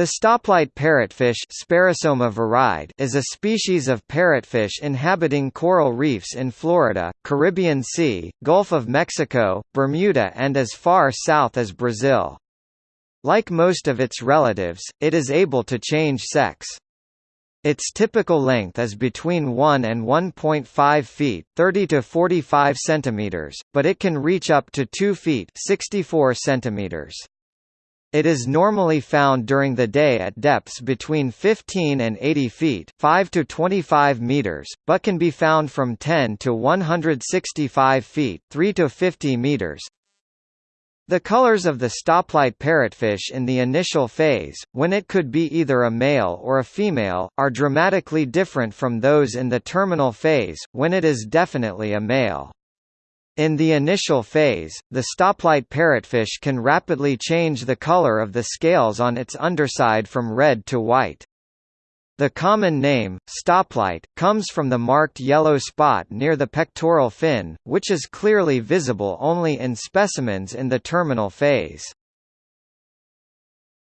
The stoplight parrotfish is a species of parrotfish inhabiting coral reefs in Florida, Caribbean Sea, Gulf of Mexico, Bermuda and as far south as Brazil. Like most of its relatives, it is able to change sex. Its typical length is between 1 and 1.5 feet 30 to 45 centimeters, but it can reach up to 2 feet 64 centimeters. It is normally found during the day at depths between 15 and 80 feet 5 to 25 meters, but can be found from 10 to 165 feet 3 to 50 meters. The colors of the stoplight parrotfish in the initial phase, when it could be either a male or a female, are dramatically different from those in the terminal phase, when it is definitely a male. In the initial phase, the stoplight parrotfish can rapidly change the color of the scales on its underside from red to white. The common name, stoplight, comes from the marked yellow spot near the pectoral fin, which is clearly visible only in specimens in the terminal phase.